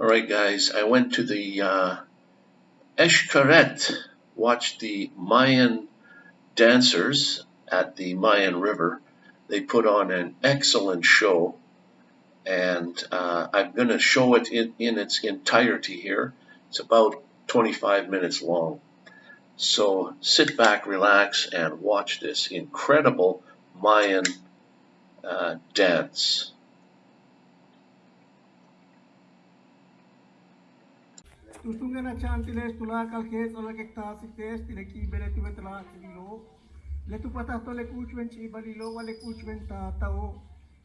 All right, guys, I went to the uh, Xcaret, watched the Mayan dancers at the Mayan River. They put on an excellent show, and uh, I'm going to show it in, in its entirety here. It's about 25 minutes long. So sit back, relax, and watch this incredible Mayan uh, dance. Tustungana chantiles tula kalkes ola kektasiktes tineki bele tuve tla kililo. Le tu patato le kuchven chibalilo wale kuchven tatao.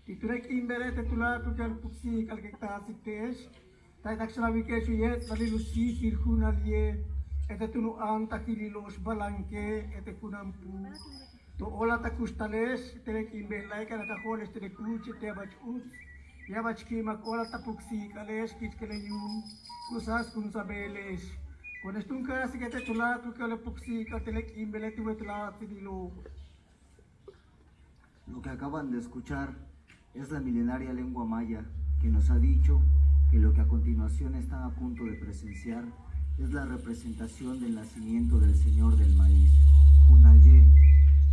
Titurek imberete tula tuter puksi kalkektasiktes. Taitakslavikesu yet valilu si sirhunalie. Ete tunu anta kililos balanke ete kunampu. To ola takustales telek imbelaika nakaholes telekuche tebach uts. Con esto un que te tu que le tidilo. Lo que acaban de escuchar es la milenaria lengua maya que nos ha dicho que lo que a continuación están a punto de presenciar es la representación del nacimiento del Señor del Maíz, Junaye,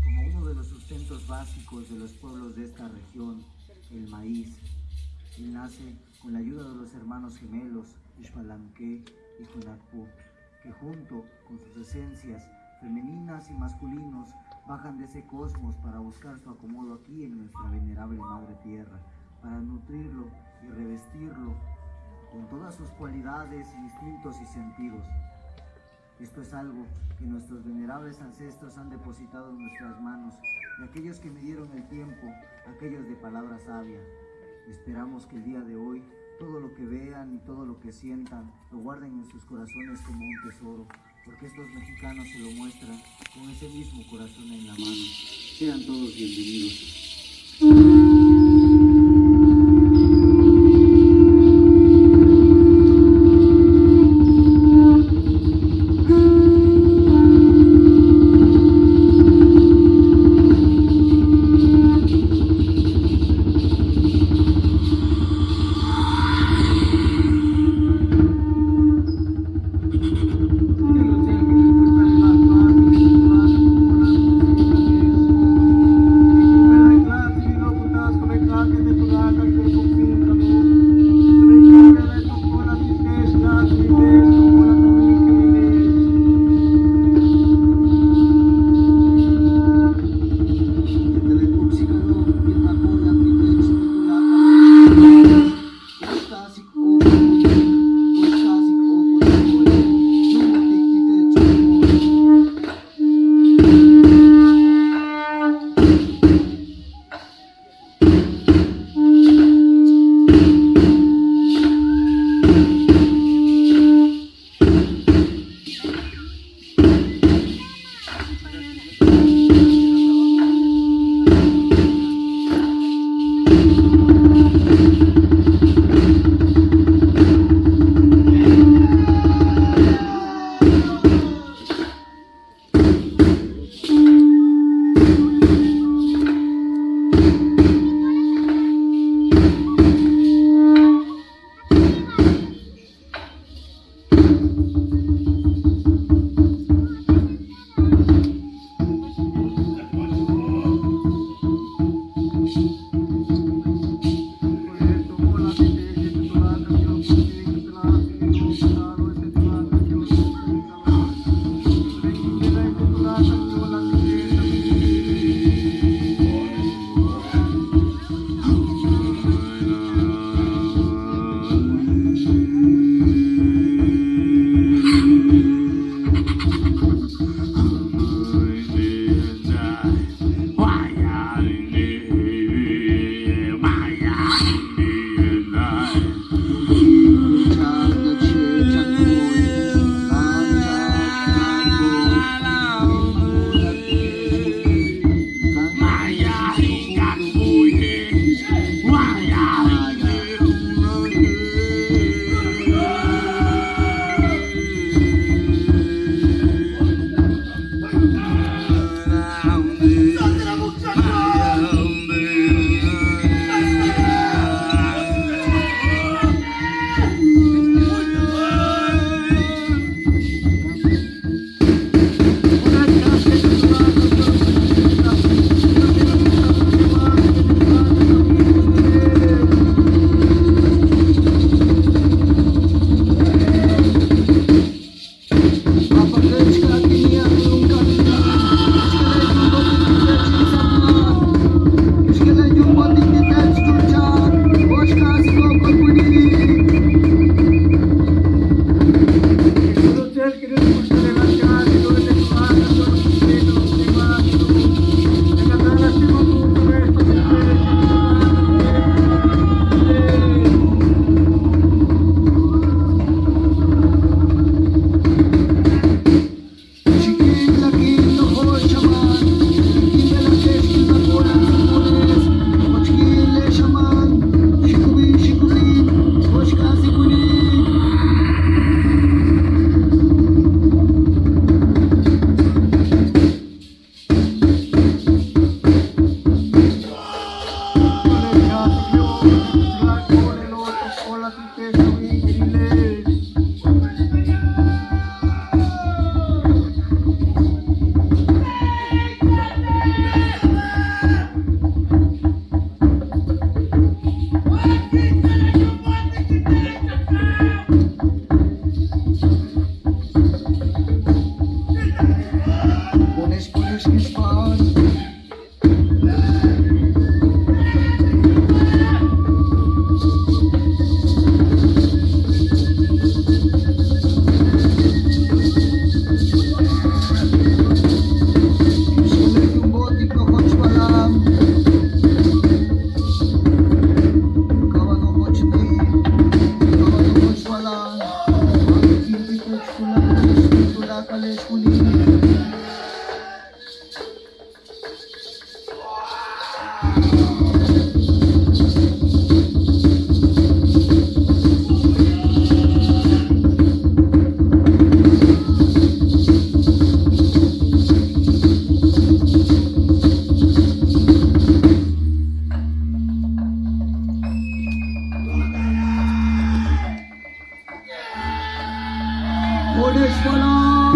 como uno de los sustentos básicos de los pueblos de esta región, el maíz. Nace con la ayuda de los hermanos gemelos, Ishmalanque y Junakpo, que junto con sus esencias femeninas y masculinos bajan de ese cosmos para buscar su acomodo aquí en nuestra venerable Madre Tierra, para nutrirlo y revestirlo con todas sus cualidades, instintos y sentidos. Esto es algo que nuestros venerables ancestros han depositado en nuestras manos, y aquellos que midieron el tiempo, aquellos de palabra sabia. Esperamos que el día de hoy todo lo que vean y todo lo que sientan lo guarden en sus corazones como un tesoro, porque estos mexicanos se lo muestran con ese mismo corazón en la mano. Sean todos bienvenidos.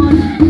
on.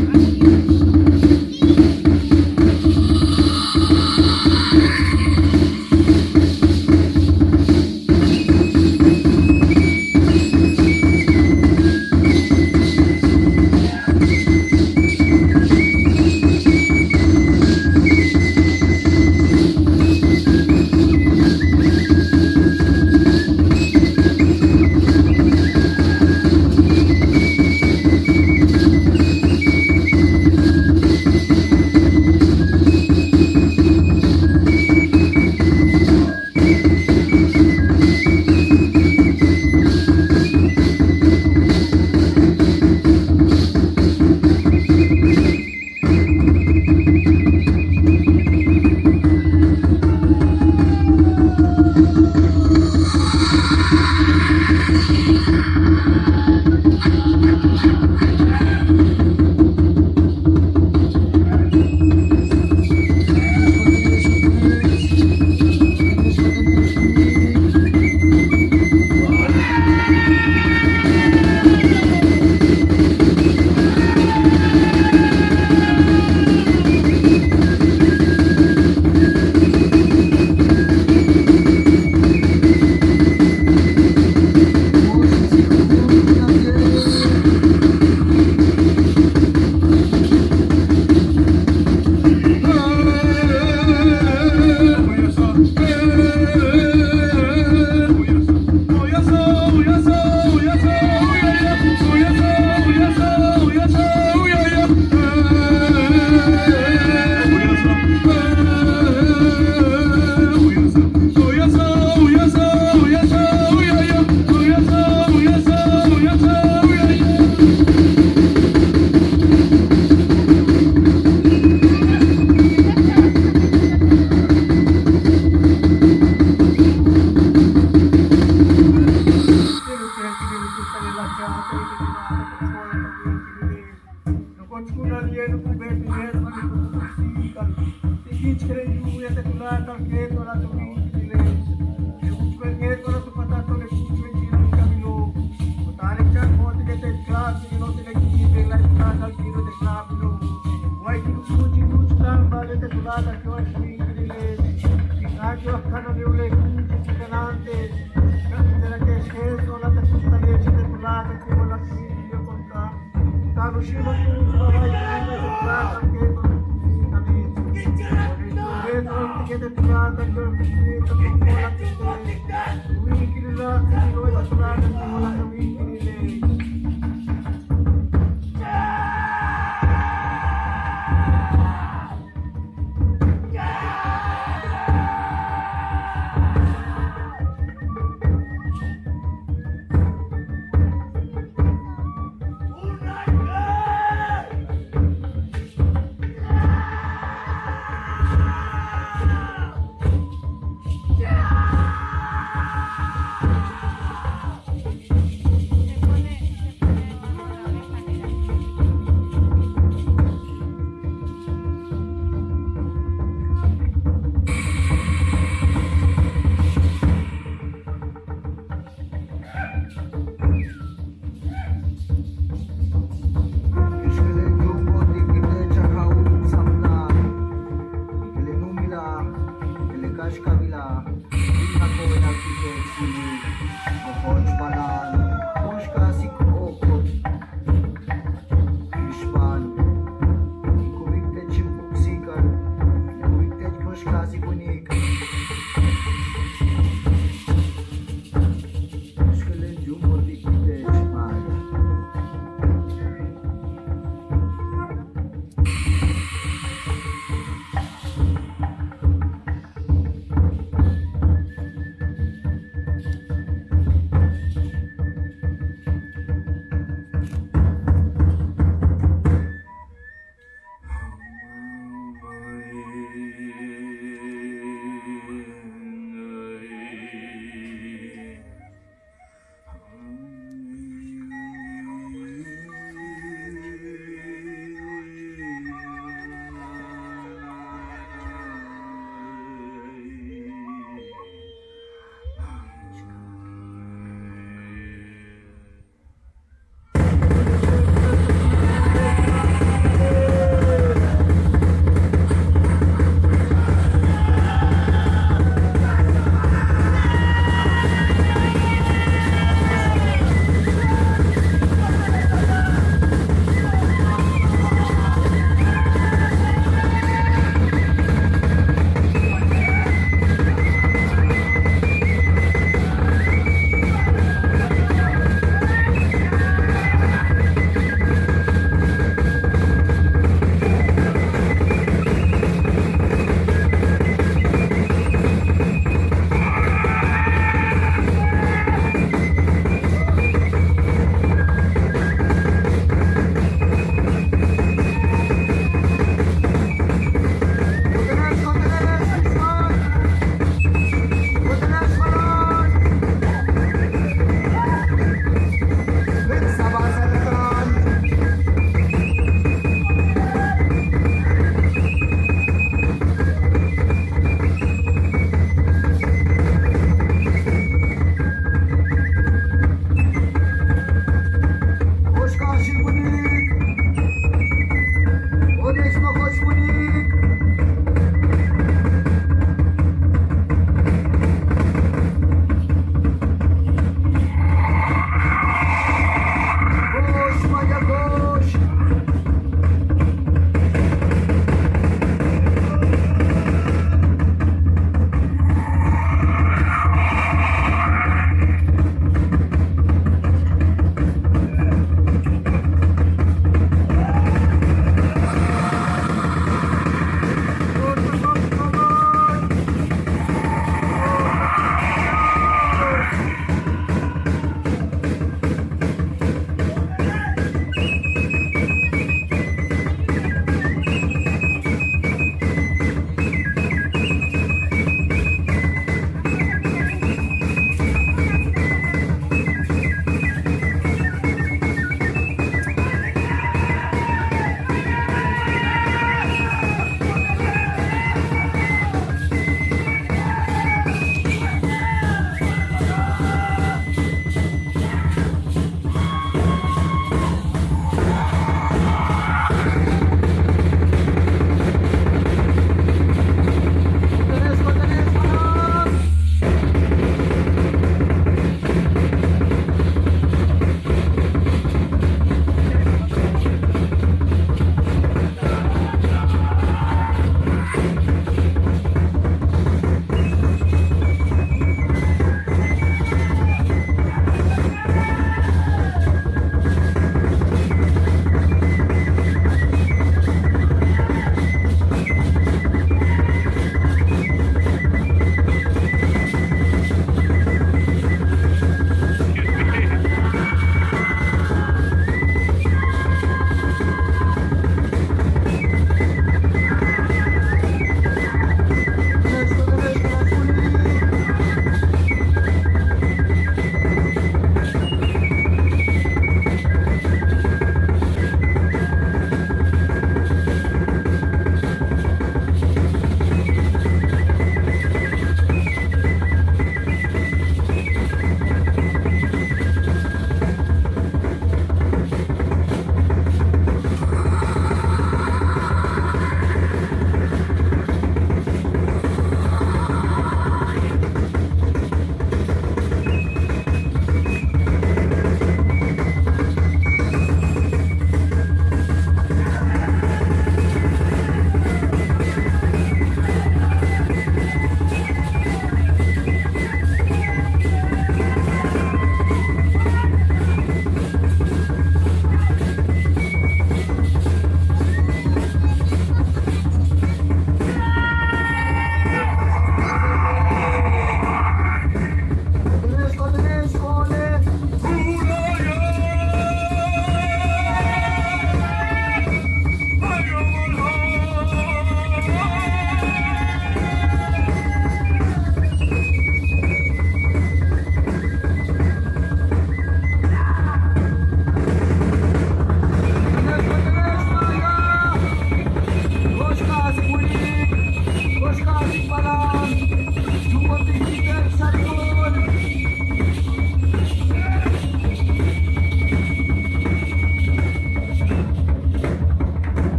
huge hitting. Amen.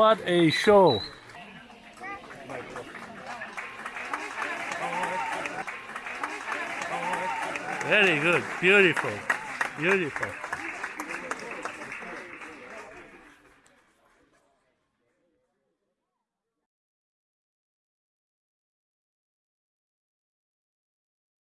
What a show. Very good. Beautiful. Beautiful.